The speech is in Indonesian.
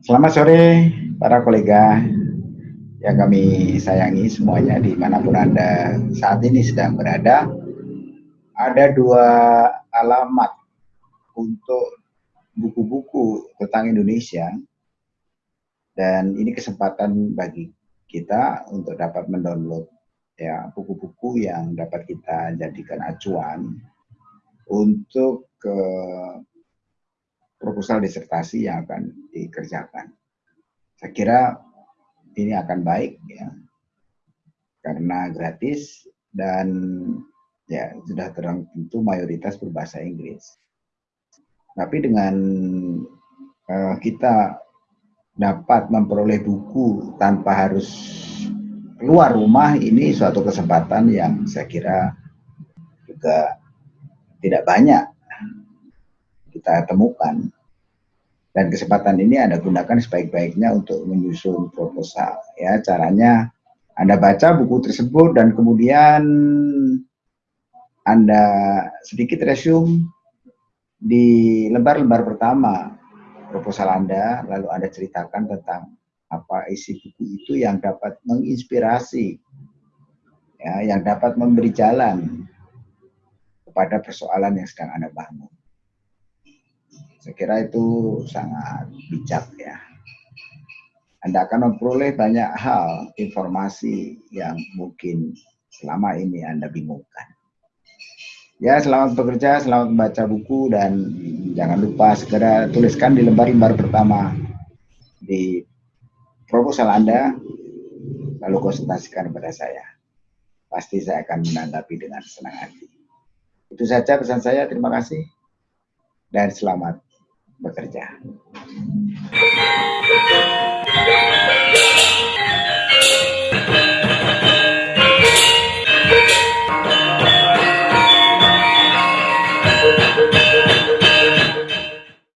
Selamat sore para kolega yang kami sayangi semuanya di mana pun Anda saat ini sedang berada. Ada dua alamat untuk buku-buku tentang Indonesia dan ini kesempatan bagi kita untuk dapat mendownload ya buku-buku yang dapat kita jadikan acuan untuk ke proposal disertasi yang akan dikerjakan. Saya kira ini akan baik ya karena gratis dan ya sudah terang tentu mayoritas berbahasa Inggris. Tapi dengan uh, kita dapat memperoleh buku tanpa harus keluar rumah ini suatu kesempatan yang saya kira juga tidak banyak kita temukan dan kesempatan ini Anda gunakan sebaik-baiknya untuk menyusun proposal. Ya, caranya Anda baca buku tersebut dan kemudian Anda sedikit resume di lembar-lembar pertama proposal Anda, lalu Anda ceritakan tentang apa isi buku itu yang dapat menginspirasi, ya, yang dapat memberi jalan kepada persoalan yang sedang Anda bangun. Saya kira itu sangat bijak ya. Anda akan memperoleh banyak hal, informasi yang mungkin selama ini Anda bingungkan. Ya, selamat bekerja, selamat membaca buku, dan jangan lupa segera tuliskan di lembar-lembar pertama di proposal Anda, lalu konsultasikan kepada saya. Pasti saya akan menanggapi dengan senang hati. Itu saja pesan saya, terima kasih, dan selamat bekerja.